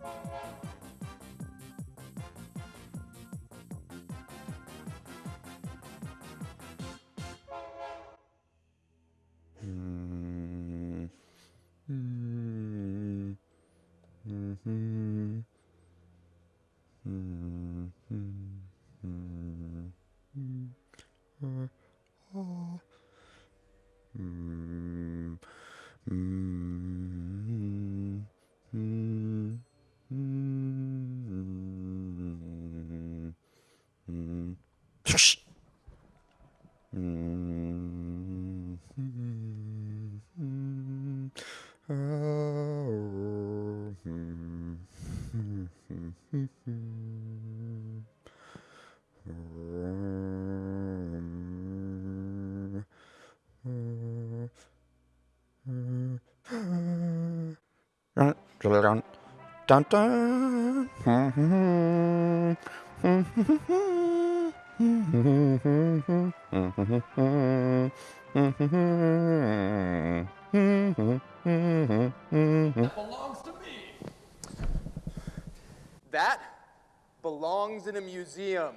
Mm. Dun, dun, dun, dun. belongs to me. That belongs in a museum.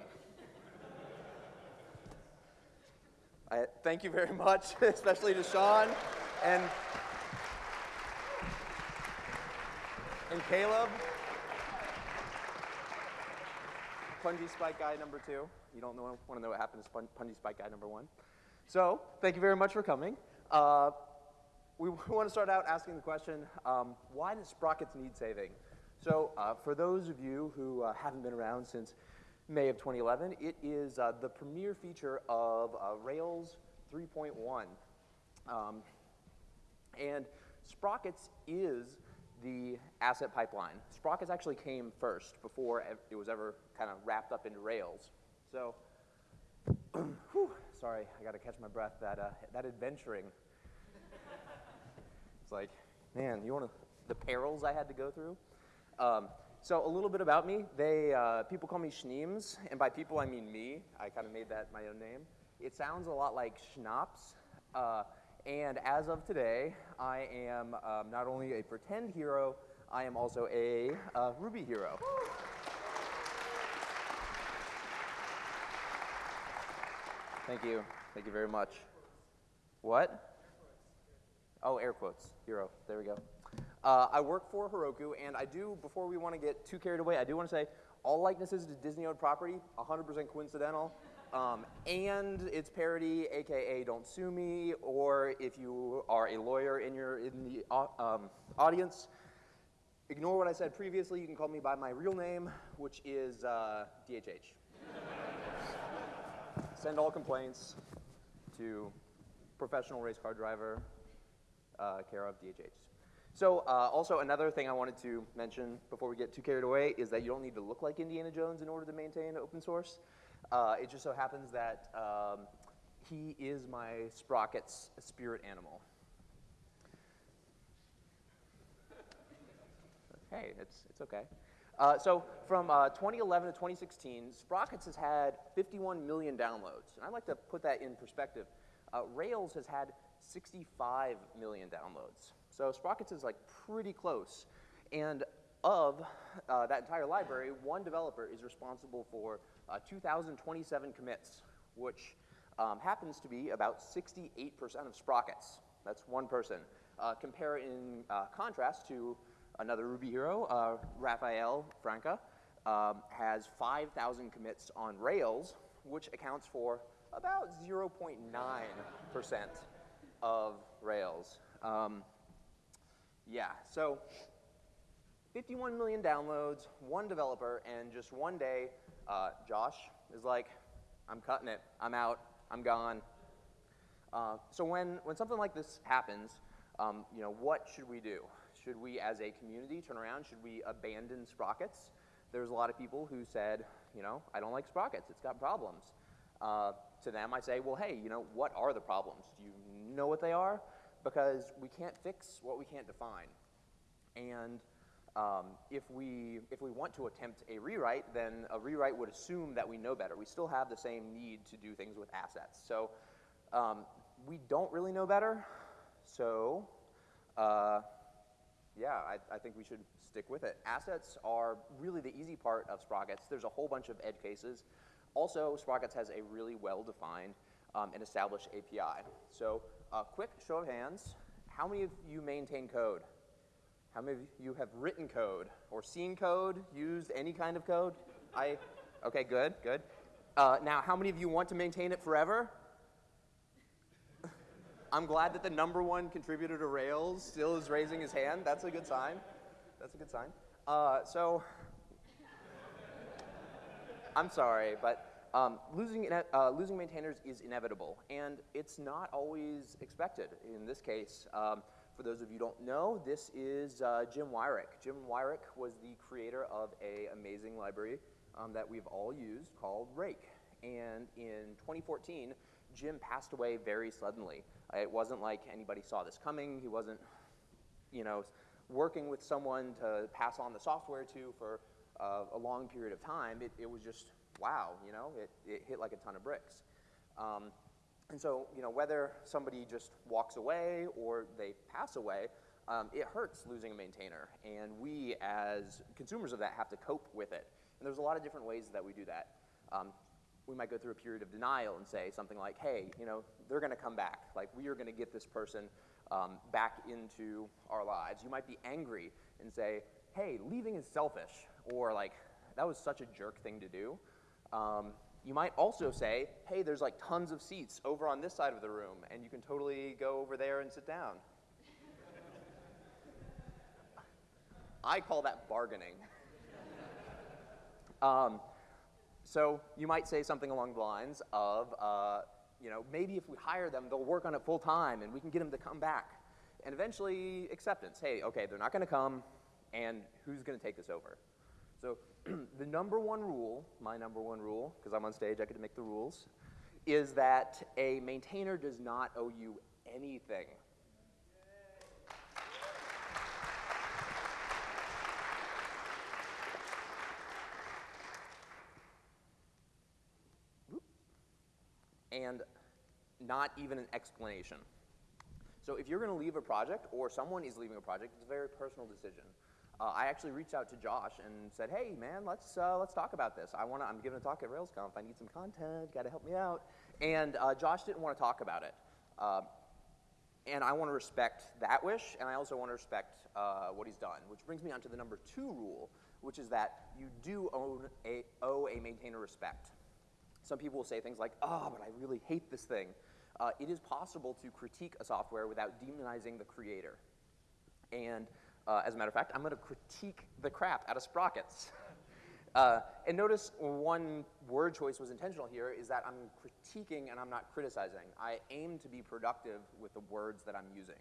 I, thank you very much, especially to Sean and, and Caleb. Punji Spike guy number two. You don't know, want to know what happened to Punji Spike guy number one. So, thank you very much for coming. Uh, we want to start out asking the question, um, why does Sprockets need saving? So uh, for those of you who uh, haven't been around since May of 2011, it is uh, the premier feature of uh, Rails 3.1. Um, and Sprockets is the asset pipeline. Sprockets actually came first before it was ever kind of wrapped up into Rails. So, whew, sorry, I got to catch my breath. That, uh, that adventuring it's like, man, you want to, the perils I had to go through? Um, so a little bit about me. They, uh, people call me Schneems, and by people I mean me. I kind of made that my own name. It sounds a lot like schnapps. Uh, and as of today, I am um, not only a pretend hero, I am also a uh, Ruby hero. Thank you. Thank you very much. What? Oh, air quotes, hero. There we go. Uh, I work for Heroku, and I do, before we want to get too carried away, I do want to say all likenesses to Disney owned property, 100% coincidental. Um, and it's parody, aka Don't Sue Me, or if you are a lawyer in, your, in the au- um, audience, ignore what I said previously. You can call me by my real name, which is uh, DHH. Send all complaints to professional race car driver, uh, care of DHH. So uh, also another thing I wanted to mention before we get too carried away is that you don't need to look like Indiana Jones in order to maintain open source. Uh, it just so happens that um, he is my Sprocket's spirit animal. Hey, it's, it's okay. Uh, so from uh, 2011 to 2016, Sprockets has had 51 million downloads. And I'd like to put that in perspective. Uh, Rails has had 65 million downloads. So Sprockets is like pretty close. And of uh, that entire library, one developer is responsible for uh, 2,027 commits, which um, happens to be about 68% of Sprockets. That's one person. Uh, compare in uh, contrast to another Ruby hero, uh, Rafael Franca, um, has 5,000 commits on Rails, which accounts for about 0.9% of Rails. Um, yeah, so 51 million downloads, one developer, and just one day, uh, Josh is like, I'm cutting it, I'm out, I'm gone. Uh, so when, when something like this happens, um, you know, what should we do? Should we, as a community, turn around? Should we abandon Sprockets? There's a lot of people who said, you know, I don't like Sprockets, it's got problems. Uh, to them, I say, well, hey, you know, what are the problems? Do you know what they are? Because we can't fix what we can't define. And um, if, we, if we want to attempt a rewrite, then a rewrite would assume that we know better. We still have the same need to do things with assets. So um, we don't really know better. So uh, yeah, I, I think we should stick with it. Assets are really the easy part of Sprockets. There's a whole bunch of edge cases. Also, Sprockets has a really well-defined um, and established API. So, uh, quick show of hands, how many of you maintain code? How many of you have written code or seen code, used any kind of code? I, okay, good, good. Uh, now, how many of you want to maintain it forever? I'm glad that the number one contributor to Rails still is raising his hand. That's a good sign. That's a good sign. Uh, so, I'm sorry, but um, losing, uh, losing maintainers is inevitable, and it's not always expected. In this case, um, for those of you who don't know, this is uh, Jim Weirich. Jim Weirich was the creator of a amazing library um, that we've all used called Rake. And in 2014, Jim passed away very suddenly. It wasn't like anybody saw this coming. He wasn't, you know, working with someone to pass on the software to for uh, a long period of time. It, it was just, wow, you know, it, it hit like a ton of bricks. Um, and so, you know, whether somebody just walks away or they pass away, um, it hurts losing a maintainer. And we, as consumers of that, have to cope with it. And there's a lot of different ways that we do that. Um, we might go through a period of denial and say something like, hey, you know, they're going to come back. Like, we are going to get this person um, back into our lives. You might be angry and say, hey, leaving is selfish, or like, that was such a jerk thing to do. You might also say, hey, there's like tons of seats over on this side of the room, and you can totally go over there and sit down. I call that bargaining. Um, so you might say something along the lines of, uh, you know, maybe if we hire them, they'll work on it full time and we can get them to come back. And eventually, acceptance. Hey, okay, they're not going to come, and who's going to take this over? So the number one rule, my number one rule, because I'm on stage, I get to make the rules, is that a maintainer does not owe you anything. and not even an explanation. So if you're going to leave a project or someone is leaving a project, it's a very personal decision. Uh, I actually reached out to Josh and said, "Hey, man, let's uh, let's talk about this. I want to. I'm giving a talk at RailsConf. I need some content. Got to help me out." And uh, Josh didn't want to talk about it. Uh, and I want to respect that wish, and I also want to respect uh, what he's done. Which brings me on to the number two rule, which is that you do own a, owe a maintainer respect. Some people will say things like, oh, but I really hate this thing. Uh, it is possible to critique a software without demonizing the creator. And uh, as a matter of fact, I'm going to critique the crap out of sprockets. Uh, and notice one word choice was intentional here is that I'm critiquing and I'm not criticizing. I aim to be productive with the words that I'm using.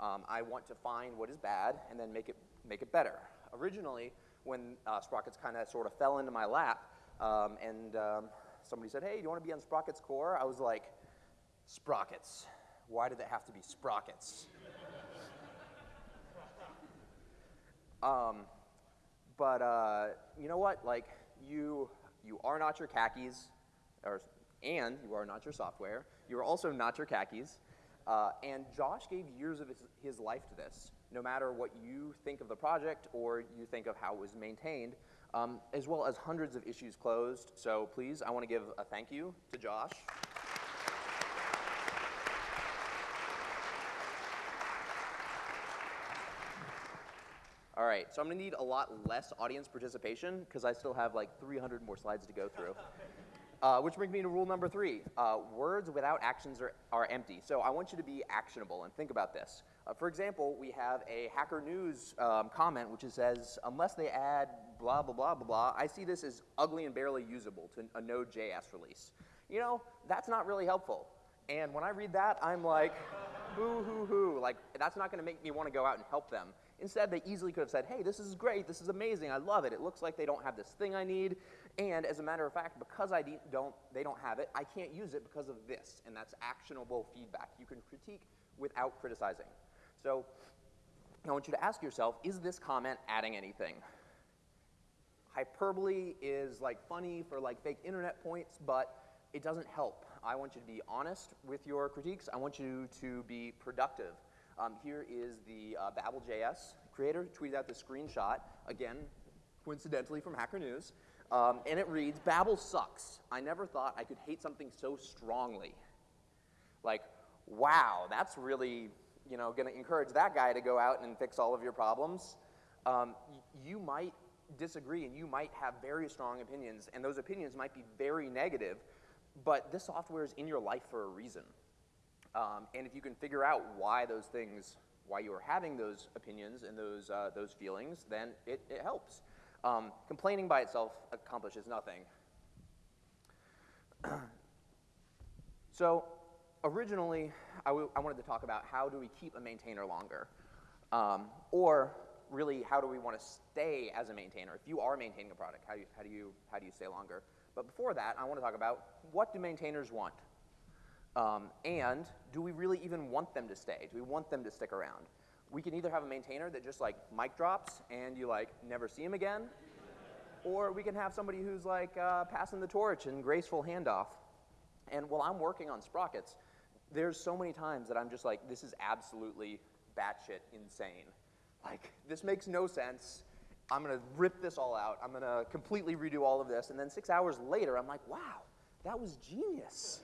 Um, I want to find what is bad and then make it, make it better. Originally, when uh, Sprockets kind of sort of fell into my lap, um, and um, somebody said, hey, do you want to be on Sprockets Core? I was like, Sprockets. Why did it have to be Sprockets? Um, but uh, you know what? Like, you, you are not your khakis, or, and you are not your software. You are also not your khakis. Uh, and Josh gave years of his, his life to this. No matter what you think of the project or you think of how it was maintained, um, as well as hundreds of issues closed. So please, I want to give a thank you to Josh. All right, so I'm gonna need a lot less audience participation because I still have like 300 more slides to go through. Uh, which brings me to rule number three. Uh, words without actions are, are empty. So I want you to be actionable and think about this. Uh, for example, we have a Hacker News um, comment which says, unless they add blah, blah, blah, blah, blah, I see this as ugly and barely usable to a Node.js release. You know, that's not really helpful. And when I read that, I'm like, boo hoo hoo. Like, that's not going to make me want to go out and help them. Instead, they easily could have said, hey, this is great, this is amazing, I love it. It looks like they don't have this thing I need. And as a matter of fact, because I don't, they don't have it, I can't use it because of this. And that's actionable feedback. You can critique without criticizing. So I want you to ask yourself, is this comment adding anything? Hyperbole is like funny for like fake internet points, but it doesn't help. I want you to be honest with your critiques. I want you to be productive. Um, here is the uh, Babel.js creator tweeted out this screenshot, again, coincidentally from Hacker News, um, and it reads, Babel sucks. I never thought I could hate something so strongly. Like, wow, that's really, you know, going to encourage that guy to go out and fix all of your problems. Um, you might disagree and you might have very strong opinions, and those opinions might be very negative, but this software is in your life for a reason. Um, and if you can figure out why those things, why you are having those opinions and those, uh, those feelings, then it, it helps. Um, complaining by itself accomplishes nothing. so originally, I, wanted to talk about how do we keep a maintainer longer? Um, or really, how do we want to stay as a maintainer? If you are maintaining a product, how do you, how do you, how do you stay longer? But before that, I want to talk about what do maintainers want? Um, and do we really even want them to stay? Do we want them to stick around? We can either have a maintainer that just like mic drops and you like never see him again, or we can have somebody who's like uh, passing the torch and graceful handoff. And while I'm working on sprockets, there's so many times that I'm just like, this is absolutely batshit insane. Like, this makes no sense. I'm gonna rip this all out. I'm gonna completely redo all of this. And then six hours later, I'm like, wow, that was genius.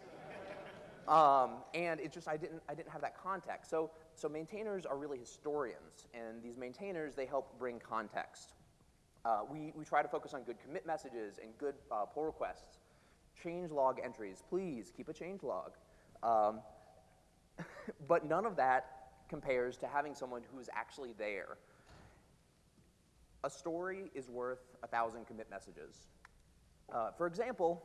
Um, and it just, I didn't, I didn't have that context. So, so maintainers are really historians. And these maintainers, they help bring context. Uh, we, we try to focus on good commit messages and good uh, pull requests. Change log entries, please keep a change log. Um, but none of that compares to having someone who's actually there. A story is worth a thousand commit messages. Uh, for example,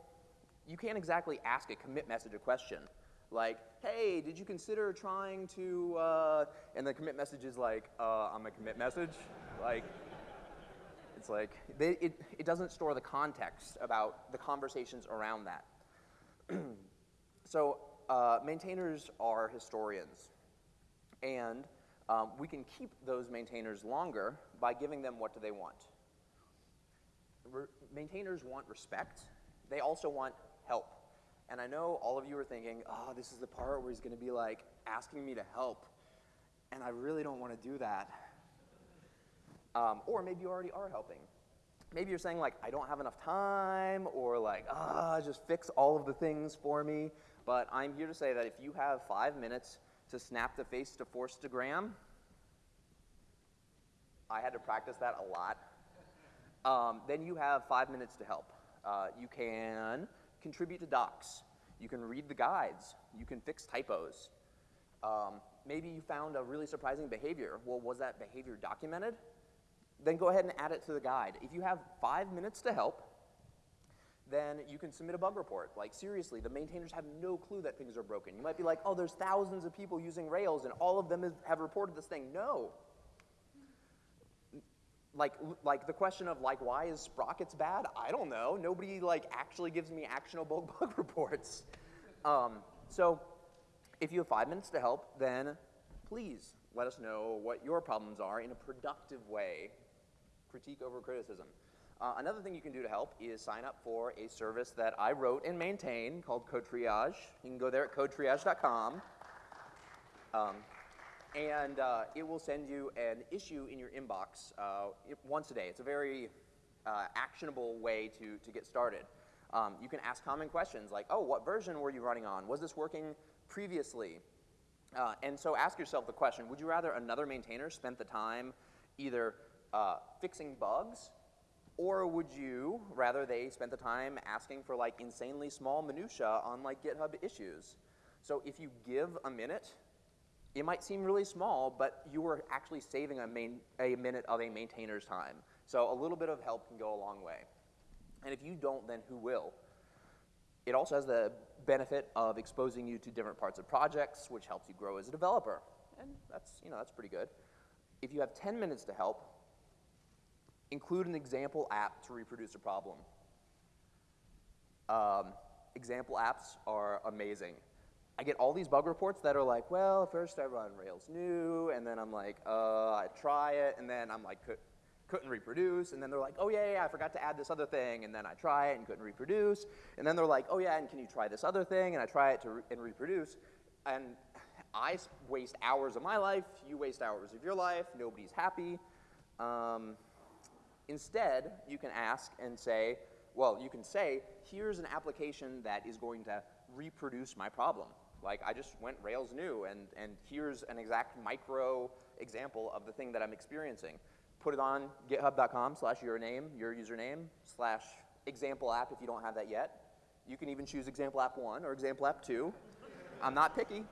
you can't exactly ask a commit message a question like, hey, did you consider trying to, uh, and the commit message is like, uh, I'm a commit message. like, it's like, they, it, it doesn't store the context about the conversations around that. so uh, maintainers are historians. And um, we can keep those maintainers longer by giving them what do they want. Re maintainers want respect. They also want help. And I know all of you are thinking, oh, this is the part where he's going to be like asking me to help. And I really don't want to do that. Um, or maybe you already are helping. Maybe you're saying, like, I don't have enough time, or like, ah, just fix all of the things for me. But I'm here to say that if you have five minutes to snap the face to Forstagram. I had to practice that a lot. Um, then you have five minutes to help. Uh, you can contribute to docs. You can read the guides. You can fix typos. Um, maybe you found a really surprising behavior. Well, was that behavior documented? Then go ahead and add it to the guide. If you have five minutes to help, then you can submit a bug report. Like seriously, the maintainers have no clue that things are broken. You might be like, oh, there's thousands of people using Rails and all of them have reported this thing. No. Like, like the question of like, why is Sprockets bad? I don't know. Nobody like actually gives me actionable bug reports. Um, so if you have five minutes to help, then please let us know what your problems are in a productive way. Critique over criticism. Uh, another thing you can do to help is sign up for a service that I wrote and maintain called Code Triage. You can go there at codetriage.com. Um, and uh, it will send you an issue in your inbox uh, once a day. It's a very uh, actionable way to, to get started. Um, you can ask common questions like, oh, what version were you running on? Was this working previously? Uh, and so ask yourself the question, would you rather another maintainer spent the time either uh, fixing bugs or would you rather they spent the time asking for like insanely small minutia on like GitHub issues? So if you give a minute, it might seem really small, but you are actually saving a, main, a minute of a maintainer's time. So a little bit of help can go a long way. And if you don't, then who will? It also has the benefit of exposing you to different parts of projects, which helps you grow as a developer. And that's, you know, that's pretty good. If you have 10 minutes to help, include an example app to reproduce a problem. Um, example apps are amazing. I get all these bug reports that are like, well, first I run Rails new, and then I'm like, uh, I try it, and then I'm like, couldn't reproduce, and then they're like, oh yeah, yeah, I forgot to add this other thing, and then I try it and couldn't reproduce, and then they're like, oh yeah, and can you try this other thing, and I try it to re and reproduce, and I waste hours of my life, you waste hours of your life, nobody's happy, Um, instead, you can ask and say, well, you can say, here's an application that is going to reproduce my problem. Like I just went Rails new and, and here's an exact micro example of the thing that I'm experiencing. Put it on github.com slash your name, your username, slash example app if you don't have that yet. You can even choose example app one or example app two. I'm not picky.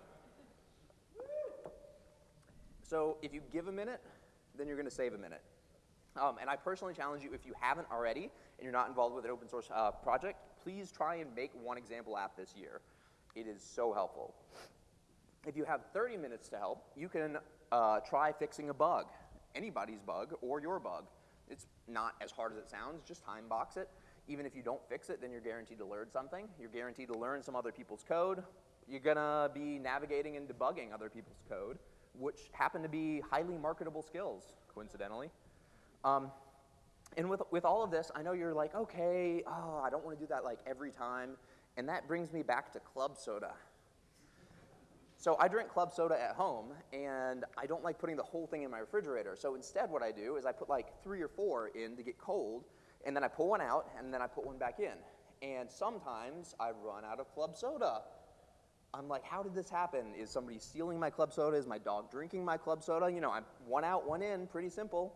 So if you give a minute, then you're gonna save a minute. Um, and I personally challenge you, if you haven't already and you're not involved with an open source uh, project, please try and make one example app this year. It is so helpful. If you have 30 minutes to help, you can uh, try fixing a bug, anybody's bug or your bug. It's not as hard as it sounds, just time box it. Even if you don't fix it, then you're guaranteed to learn something. You're guaranteed to learn some other people's code. You're gonna be navigating and debugging other people's code, which happen to be highly marketable skills, coincidentally. Um, and with, with all of this, I know you're like, okay, oh, I don't want to do that like every time. And that brings me back to club soda. So I drink club soda at home, and I don't like putting the whole thing in my refrigerator. So instead, what I do is I put like three or four in to get cold, and then I pull one out, and then I put one back in. And sometimes I run out of club soda. I'm like, how did this happen? Is somebody stealing my club soda? Is my dog drinking my club soda? You know, I'm one out, one in, pretty simple.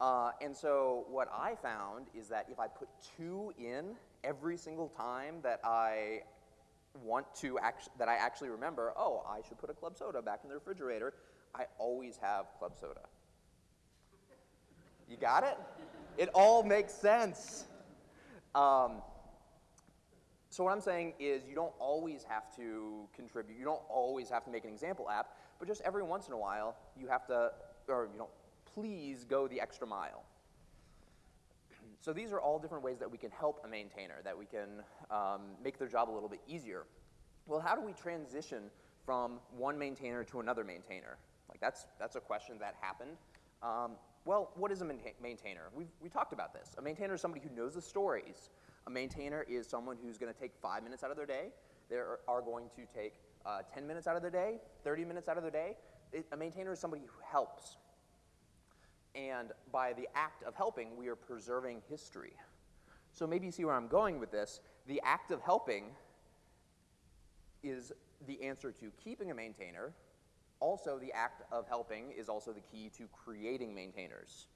Uh, and so what I found is that if I put two in every single time that I want to act- that I actually remember, oh, I should put a club soda back in the refrigerator, I always have club soda. You got it? It all makes sense. Um, so what I'm saying is you don't always have to contribute. You don't always have to make an example app, but just every once in a while you have to, or you don't, please go the extra mile. So these are all different ways that we can help a maintainer, that we can um, make their job a little bit easier. Well, how do we transition from one maintainer to another maintainer? Like that's, that's a question that happened. Um, well, what is a maintainer? We've, we talked about this. A maintainer is somebody who knows the stories. A maintainer is someone who's going to take five minutes out of their day. They are, are going to take uh, 10 minutes out of their day, 30 minutes out of their day. It, a maintainer is somebody who helps. And by the act of helping, we are preserving history. So maybe you see where I'm going with this. The act of helping is the answer to keeping a maintainer. Also, the act of helping is also the key to creating maintainers.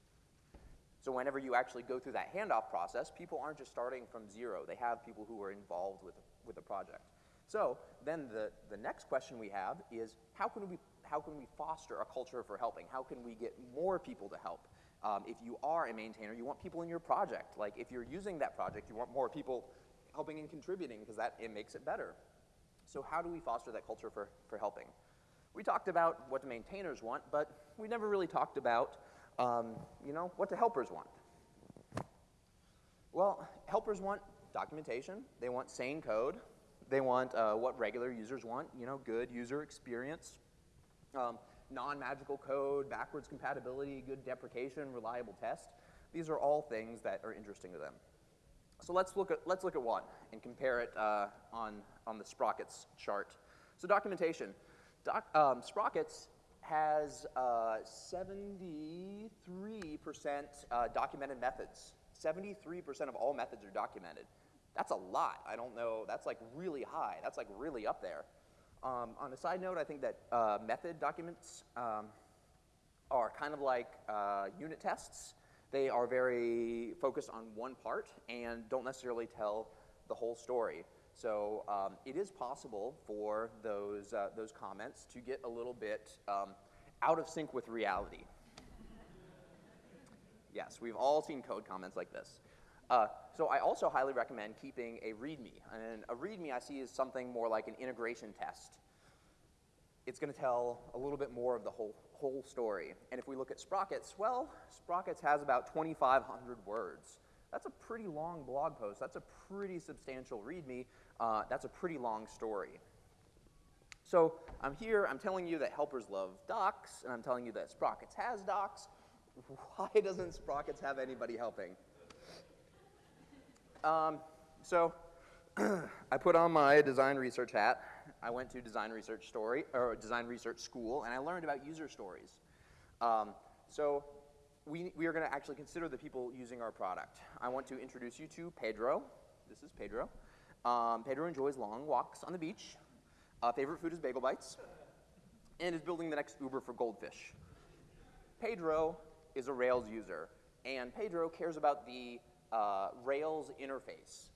So whenever you actually go through that handoff process, people aren't just starting from zero. They have people who are involved with, with the project. So then the, the next question we have is how can we how can we foster a culture for helping? How can we get more people to help? Um, if you are a maintainer, you want people in your project. Like if you're using that project, you want more people helping and contributing because that it makes it better. So how do we foster that culture for, for helping? We talked about what the maintainers want, but we never really talked about, um, you know, what the helpers want. Well, helpers want documentation. They want sane code. They want uh, what regular users want, you know, good user experience. Um, non-magical code, backwards compatibility, good deprecation, reliable test. These are all things that are interesting to them. So let's look at, let's look at one and compare it uh, on, on the Sprockets chart. So documentation. Doc, um, Sprockets has 73% uh, uh, documented methods. 73% of all methods are documented. That's a lot. I don't know. That's like really high. That's like really up there. Um, on a side note, I think that uh, method documents um, are kind of like uh, unit tests. They are very focused on one part and don't necessarily tell the whole story. So um, it is possible for those, uh, those comments to get a little bit um, out of sync with reality. yes, we've all seen code comments like this. Uh, so I also highly recommend keeping a README. And a README I see is something more like an integration test. It's going to tell a little bit more of the whole, whole story. And if we look at Sprockets, well, Sprockets has about 2,500 words. That's a pretty long blog post. That's a pretty substantial README. Uh, that's a pretty long story. So I'm here, I'm telling you that helpers love docs, and I'm telling you that Sprockets has docs. Why doesn't Sprockets have anybody helping? Um, so I put on my design research hat. I went to design research story or design research school, and I learned about user stories. Um, so we, we are going to actually consider the people using our product. I want to introduce you to Pedro. This is Pedro. Um, Pedro enjoys long walks on the beach. Uh, favorite food is bagel bites. And is building the next Uber for goldfish. Pedro is a Rails user, and Pedro cares about the uh, Rails interface.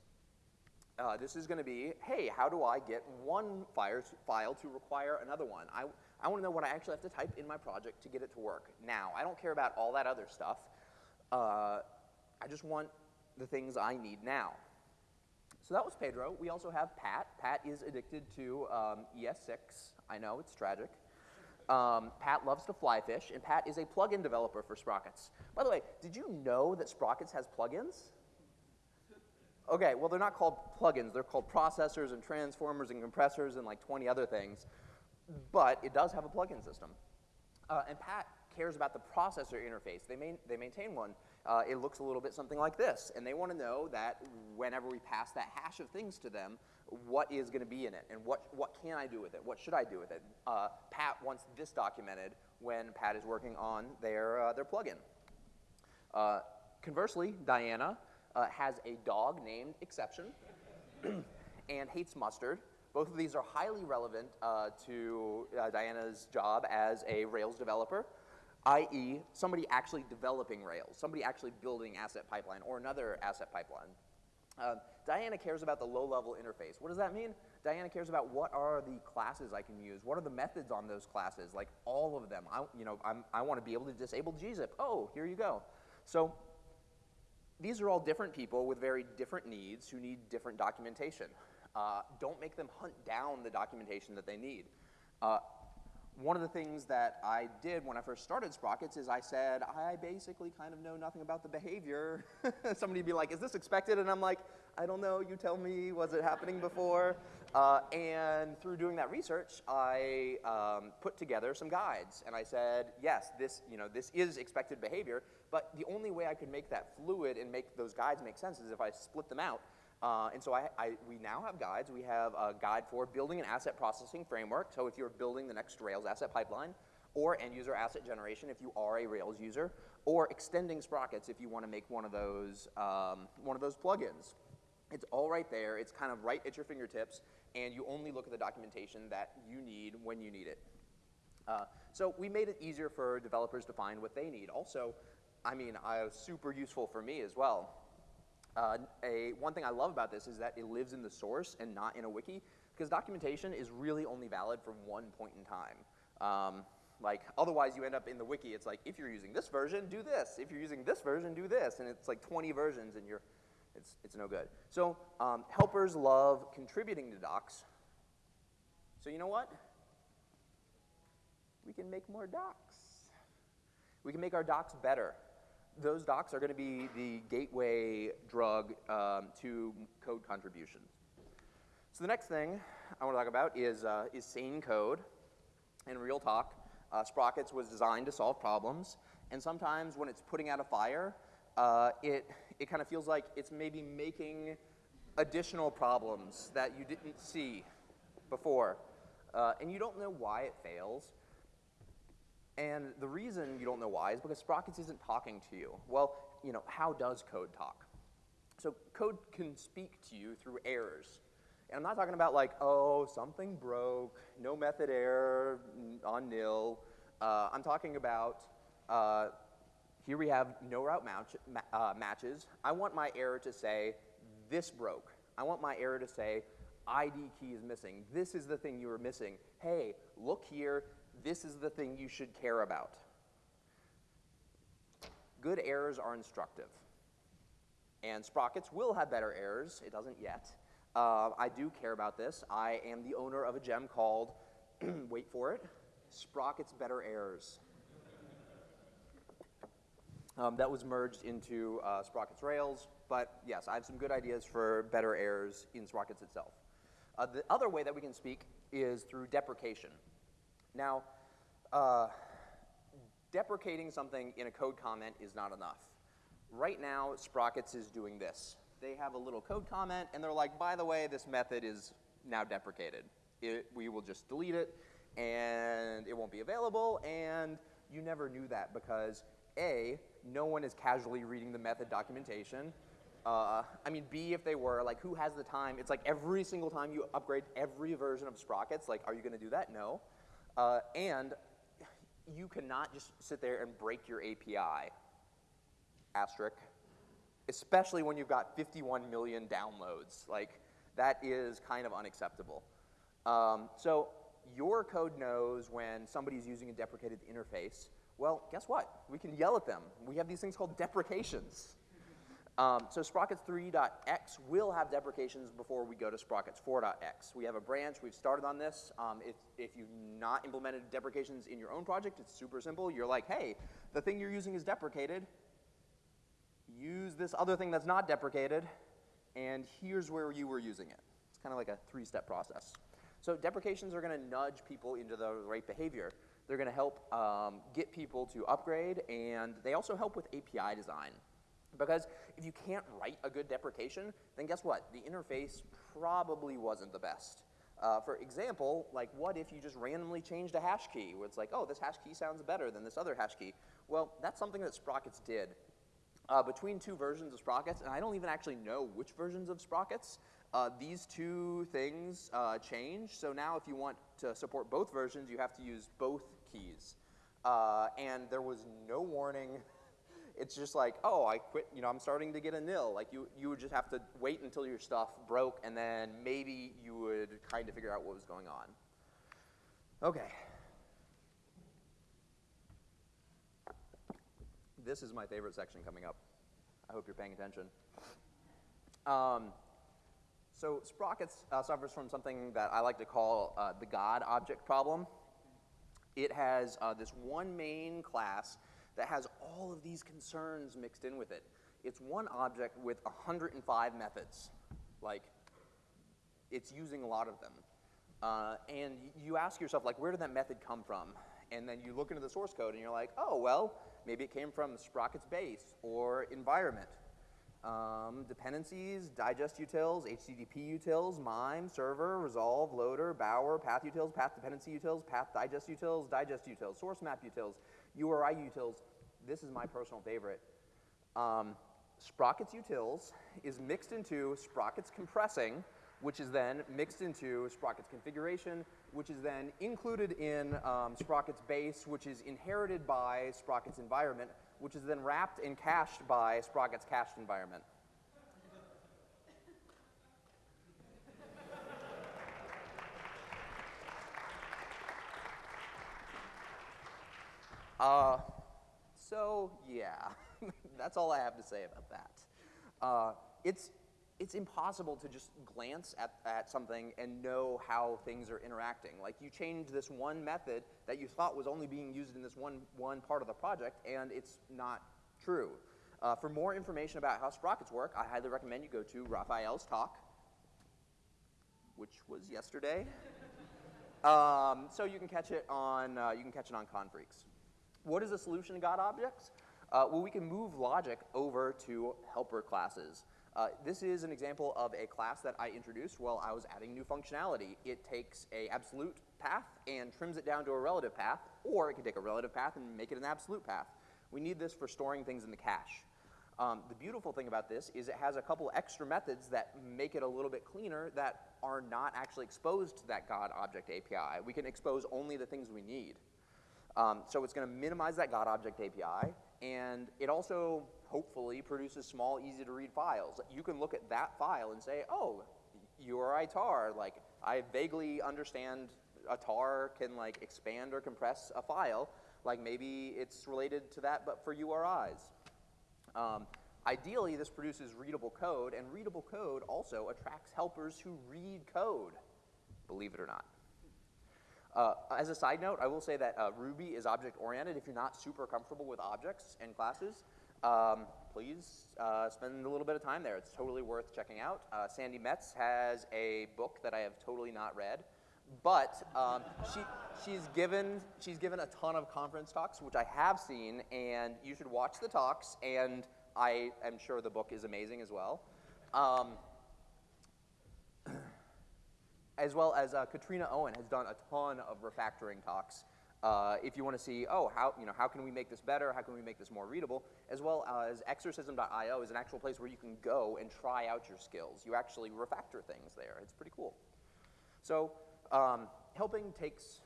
Uh, this is going to be, hey, how do I get one file to require another one? I, I want to know what I actually have to type in my project to get it to work. Now, I don't care about all that other stuff. Uh, I just want the things I need now. So that was Pedro. We also have Pat. Pat is addicted to um, ES6. I know, it's tragic. Um, Pat loves to fly fish, and Pat is a plugin developer for Sprockets. By the way, did you know that Sprockets has plugins? Okay, well, they're not called plugins. They're called processors and transformers and compressors and like 20 other things. But it does have a plugin system. Uh, and Pat cares about the processor interface. They, main, they maintain one. Uh, it looks a little bit something like this. And they want to know that whenever we pass that hash of things to them, what is going to be in it and what, what can I do with it? What should I do with it? Uh, Pat wants this documented when Pat is working on their, uh, their plugin. Uh, conversely, Diana uh, has a dog named Exception and hates mustard. Both of these are highly relevant uh, to uh, Diana's job as a Rails developer, i.e. somebody actually developing Rails, somebody actually building asset pipeline or another asset pipeline. Uh, Diana cares about the low-level interface. What does that mean? Diana cares about what are the classes I can use. What are the methods on those classes? Like all of them. I, you know, I'm, I want to be able to disable gzip. Oh, here you go. So these are all different people with very different needs who need different documentation. Uh, don't make them hunt down the documentation that they need. Uh, one of the things that I did when I first started Sprockets is I said, I basically kind of know nothing about the behavior. Somebody would be like, is this expected? And I'm like, I don't know, you tell me, was it happening before? Uh, and through doing that research, I um, put together some guides. And I said, yes, this, you know, this is expected behavior, but the only way I could make that fluid and make those guides make sense is if I split them out uh, and so I, I, we now have guides. We have a guide for building an asset processing framework. So if you're building the next Rails asset pipeline, or end user asset generation if you are a Rails user, or extending sprockets if you want to make one of those um, one of those plugins. It's all right there. It's kind of right at your fingertips, and you only look at the documentation that you need when you need it. Uh, so we made it easier for developers to find what they need. Also, I mean, uh, super useful for me as well. Uh, a, one thing I love about this is that it lives in the source and not in a wiki, because documentation is really only valid from one point in time. Um, like, otherwise you end up in the wiki, it's like, if you're using this version, do this. If you're using this version, do this. And it's like 20 versions and you're, it's, it's no good. So um, helpers love contributing to docs. So you know what? We can make more docs. We can make our docs better those docs are going to be the gateway drug um, to code contribution. So the next thing I want to talk about is, uh, is sane code. In real talk, uh, Sprockets was designed to solve problems, and sometimes when it's putting out a fire, uh, it, it kind of feels like it's maybe making additional problems that you didn't see before. Uh, and you don't know why it fails, and the reason you don't know why is because Sprockets isn't talking to you. Well, you know, how does code talk? So code can speak to you through errors. And I'm not talking about like, oh, something broke, no method error on nil. Uh, I'm talking about, uh, here we have no route match, uh, matches. I want my error to say, this broke. I want my error to say, ID key is missing. This is the thing you were missing. Hey, look here, this is the thing you should care about. Good errors are instructive. And Sprockets will have better errors. It doesn't yet. Uh, I do care about this. I am the owner of a gem called, wait for it, Sprockets Better Errors. Um, that was merged into uh, Sprockets Rails, but yes, I have some good ideas for better errors in Sprockets itself. Uh, the other way that we can speak is through deprecation. Now, uh, deprecating something in a code comment is not enough. Right now, Sprockets is doing this. They have a little code comment, and they're like, by the way, this method is now deprecated. It, we will just delete it, and it won't be available, and you never knew that because A, no one is casually reading the method documentation. Uh, I mean, B, if they were, like, who has the time? It's like every single time you upgrade every version of Sprockets, like, are you going to do that? No. Uh, and you cannot just sit there and break your API. Asterisk. Especially when you've got 51 million downloads. Like, that is kind of unacceptable. Um, so your code knows when somebody's using a deprecated interface. Well, guess what? We can yell at them. We have these things called deprecations. Um, so Sprockets 3.x will have deprecations before we go to Sprockets 4.x. We have a branch. We've started on this. Um, if, if you've not implemented deprecations in your own project, it's super simple. You're like, hey, the thing you're using is deprecated. Use this other thing that's not deprecated, and here's where you were using it. It's kind of like a three-step process. So deprecations are going to nudge people into the right behavior. They're going to help um, get people to upgrade, and they also help with API design. Because if you can't write a good deprecation, then guess what? The interface probably wasn't the best. Uh, for example, like what if you just randomly changed a hash key where it's like, oh, this hash key sounds better than this other hash key? Well, that's something that Sprockets did. Uh, between two versions of Sprockets, and I don't even actually know which versions of Sprockets, uh, these two things uh, change. So now if you want to support both versions, you have to use both keys. Uh, and there was no warning it's just like, oh, I quit, you know, I'm starting to get a nil. Like you, you would just have to wait until your stuff broke and then maybe you would kind of figure out what was going on. Okay. This is my favorite section coming up. I hope you're paying attention. Um, so Sprockets uh, suffers from something that I like to call uh, the God object problem. It has uh, this one main class that has all of these concerns mixed in with it. It's one object with 105 methods. Like, it's using a lot of them. Uh, and you ask yourself, like, where did that method come from? And then you look into the source code and you're like, oh, well, maybe it came from Sprockets base or environment. Um, dependencies, digest utils, HTTP utils, MIME, server, resolve, loader, bower, path utils, path dependency utils, path digest utils, digest utils, source map utils, URI utils, this is my personal favorite. Um, Sprockets utils is mixed into Sprockets compressing, which is then mixed into Sprockets configuration, which is then included in um, Sprockets base, which is inherited by Sprockets environment, which is then wrapped and cached by Sprockets cached environment. Uh, so yeah, that's all I have to say about that. Uh, it's, it's impossible to just glance at, at something and know how things are interacting. Like you change this one method that you thought was only being used in this one, one part of the project, and it's not true. Uh, for more information about how sprockets work, I highly recommend you go to Rafael's talk, which was yesterday. um, so you can catch it on uh, you can catch it on Confreaks. What is a solution to God objects? Uh, well, we can move logic over to helper classes. Uh, this is an example of a class that I introduced while I was adding new functionality. It takes a absolute path and trims it down to a relative path, or it can take a relative path and make it an absolute path. We need this for storing things in the cache. Um, the beautiful thing about this is it has a couple extra methods that make it a little bit cleaner that are not actually exposed to that God object API. We can expose only the things we need. Um, so it's going to minimize that God object API, and it also hopefully produces small, easy to read files. You can look at that file and say, oh, URI tar, like I vaguely understand a tar can like expand or compress a file, like maybe it's related to that but for URIs. Um, ideally, this produces readable code, and readable code also attracts helpers who read code, believe it or not. Uh, as a side note, I will say that uh, Ruby is object-oriented. If you're not super comfortable with objects and classes, um, please uh, spend a little bit of time there. It's totally worth checking out. Uh, Sandi Metz has a book that I have totally not read, but um, she, she's, given, she's given a ton of conference talks, which I have seen, and you should watch the talks, and I am sure the book is amazing as well. Um, as well as uh, Katrina Owen has done a ton of refactoring talks. Uh, if you want to see, oh, how, you know, how can we make this better? How can we make this more readable? As well as exercism.io is an actual place where you can go and try out your skills. You actually refactor things there. It's pretty cool. So um, helping takes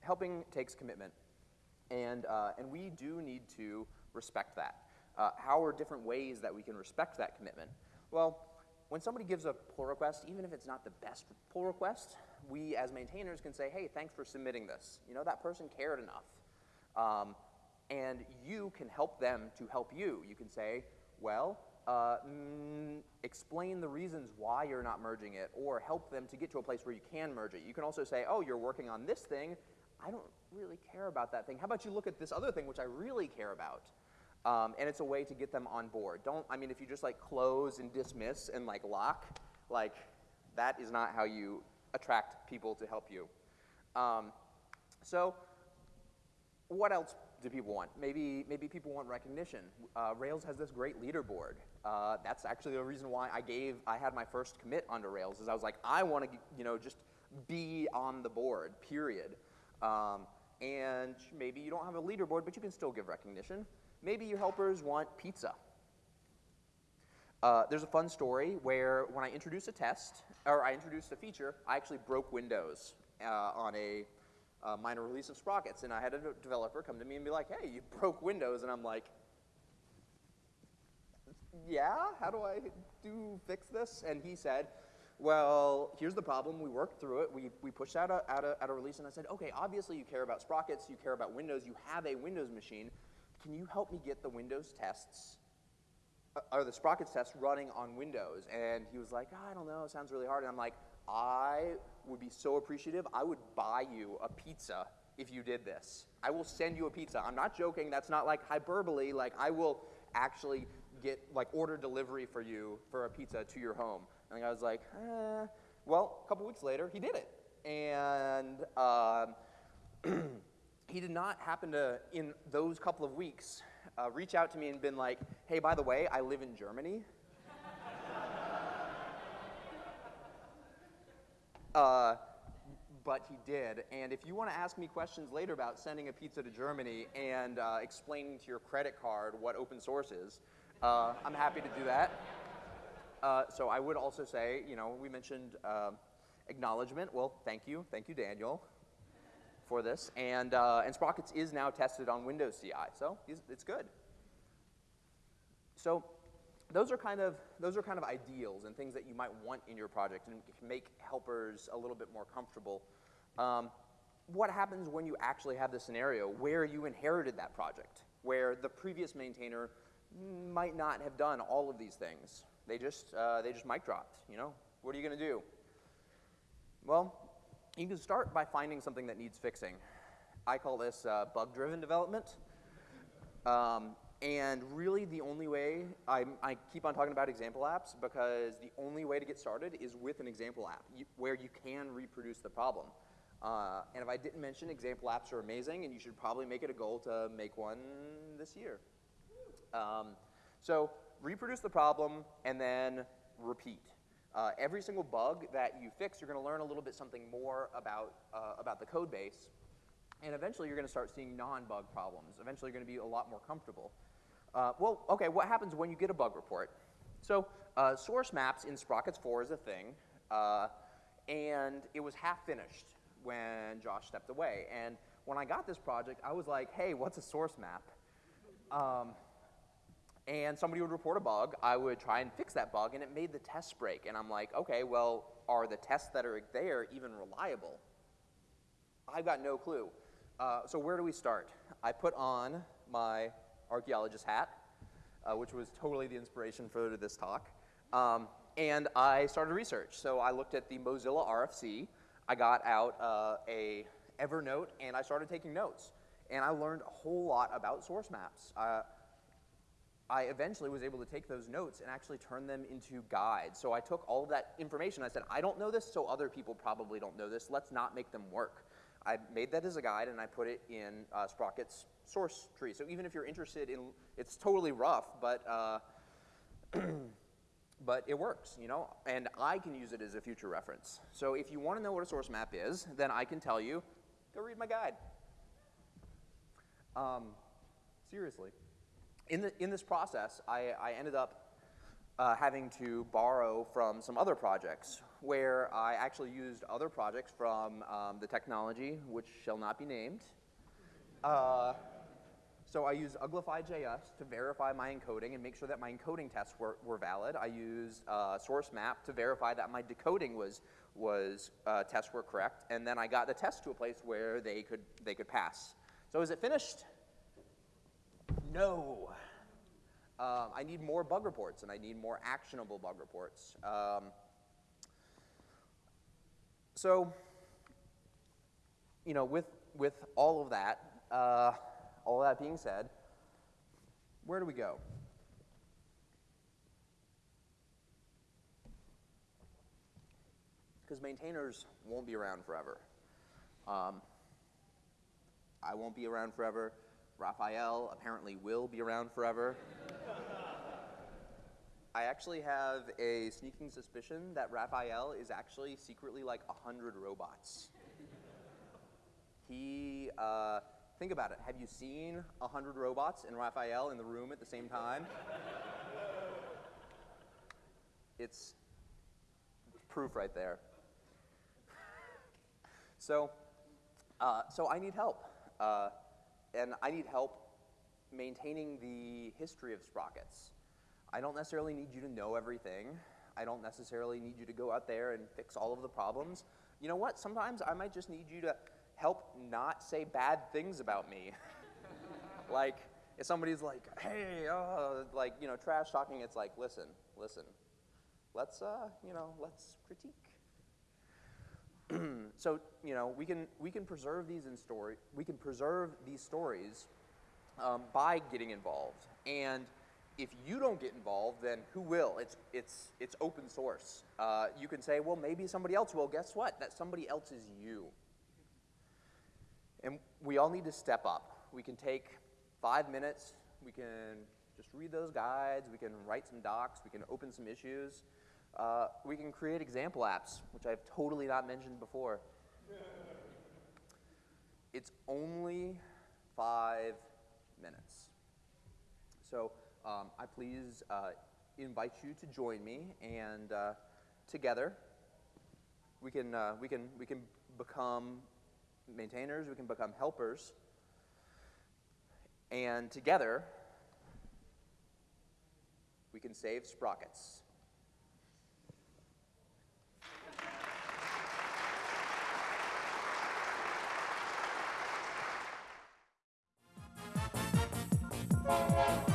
helping takes commitment, and uh, and we do need to respect that. Uh, how are different ways that we can respect that commitment? Well, when somebody gives a pull request, even if it's not the best pull request, we as maintainers can say, hey, thanks for submitting this. You know, that person cared enough. Um, and you can help them to help you. You can say, well, uh, mm, explain the reasons why you're not merging it, or help them to get to a place where you can merge it. You can also say, oh, you're working on this thing. I don't really care about that thing. How about you look at this other thing, which I really care about? Um, and it's a way to get them on board. Don't, I mean, if you just like close and dismiss and like lock, like that is not how you attract people to help you. Um, so what else do people want? Maybe, maybe people want recognition. Uh, Rails has this great leaderboard. Uh, that's actually the reason why I gave, I had my first commit onto Rails is I was like, I want to, you know, just be on the board, period. Um, and maybe you don't have a leaderboard, but you can still give recognition. Maybe your helpers want pizza. Uh, there's a fun story where when I introduced a test, or I introduced a feature, I actually broke Windows uh, on a uh, minor release of Sprockets. And I had a developer come to me and be like, hey, you broke Windows. And I'm like, yeah, how do I do fix this? And he said, well, here's the problem. We worked through it. We, we pushed out a, out, a, out a release. And I said, okay, obviously you care about Sprockets. You care about Windows. You have a Windows machine. Can you help me get the Windows tests or the Sprockets test running on Windows? And he was like, oh, I don't know, it sounds really hard. And I'm like, I would be so appreciative. I would buy you a pizza if you did this. I will send you a pizza. I'm not joking. That's not like hyperbole. Like, I will actually get, like, order delivery for you for a pizza to your home. And I was like, eh. Well, a couple weeks later, he did it. And um, he did not happen to, in those couple of weeks, uh, reach out to me and been like, hey, by the way, I live in Germany. Uh, but he did. And if you want to ask me questions later about sending a pizza to Germany and uh, explaining to your credit card what open source is, uh, I'm happy to do that. Uh, so I would also say, you know, we mentioned uh, acknowledgement. Well, thank you. Thank you, Daniel, for this. And, uh, and Sprockets is now tested on Windows CI, so it's good. So those are kind of those are kind of ideals and things that you might want in your project and make helpers a little bit more comfortable. Um, what happens when you actually have the scenario where you inherited that project, where the previous maintainer might not have done all of these things? They just uh, they just mic dropped. You know, what are you going to do? Well, you can start by finding something that needs fixing. I call this uh, bug-driven development. Um, and really, the only way, I, I keep on talking about example apps because the only way to get started is with an example app you, where you can reproduce the problem. Uh, and if I didn't mention, example apps are amazing, and you should probably make it a goal to make one this year. Um, so reproduce the problem and then repeat. Uh, every single bug that you fix, you're going to learn a little bit something more about, uh, about the code base. And eventually, you're going to start seeing non-bug problems. Eventually, you're going to be a lot more comfortable. Uh, well, okay, what happens when you get a bug report? So uh, source maps in Sprockets 4 is a thing, uh, and it was half finished when Josh stepped away. And when I got this project, I was like, hey, what's a source map? Um, and somebody would report a bug, I would try and fix that bug, and it made the tests break. And I'm like, okay, well, are the tests that are there even reliable? I've got no clue. Uh, so where do we start? I put on my archaeologist hat, uh, which was totally the inspiration for this talk. Um, and I started research. So I looked at the Mozilla RFC. I got out uh, a Evernote and I started taking notes. And I learned a whole lot about source maps. I eventually was able to take those notes and actually turn them into guides. So I took all of that information. I said, I don't know this, so other people probably don't know this. Let's not make them work. I made that as a guide and I put it in uh, Sprocket's source tree. So even if you're interested in, it's totally rough, but, uh, but it works, you know? And I can use it as a future reference. So if you want to know what a source map is, then I can tell you, go read my guide. Um, seriously. In, the, in this process, I, I ended up uh, having to borrow from some other projects where I actually used other projects from um, the technology, which shall not be named. Uh, so I used Uglify.js to verify my encoding and make sure that my encoding tests were, were valid. I used uh, SourceMap to verify that my decoding was, was uh, tests were correct. And then I got the test to a place where they could, they could pass. So is it finished? No. Um, I need more bug reports, and I need more actionable bug reports. Um, so, you know, with, with all of that, uh, all that being said, where do we go? Because maintainers won't be around forever. Um, I won't be around forever. Rafael apparently will be around forever. I actually have a sneaking suspicion that Rafael is actually secretly like a hundred robots. he, uh, think about it. Have you seen a hundred robots and Rafael in the room at the same time? it's proof right there. so, uh, so I need help. Uh, and I need help maintaining the history of sprockets. I don't necessarily need you to know everything. I don't necessarily need you to go out there and fix all of the problems. You know what? Sometimes I might just need you to help not say bad things about me. like, if somebody's like, hey, uh, like, you know, trash talking, it's like, listen, listen, let's, uh, you know, let's critique. so you know we can we can preserve these in story we can preserve these stories um, by getting involved. And if you don't get involved then who will? It's it's it's open source. Uh, you can say well maybe somebody else will. Guess what? That somebody else is you. And we all need to step up. We can take five minutes. We can just read those guides. We can write some docs. We can open some issues uh, we can create example apps, which I've totally not mentioned before. it's only five minutes. So um, I please uh, invite you to join me, and uh, together we can, uh, we, can, we can become maintainers, we can become helpers, and together we can save sprockets. Música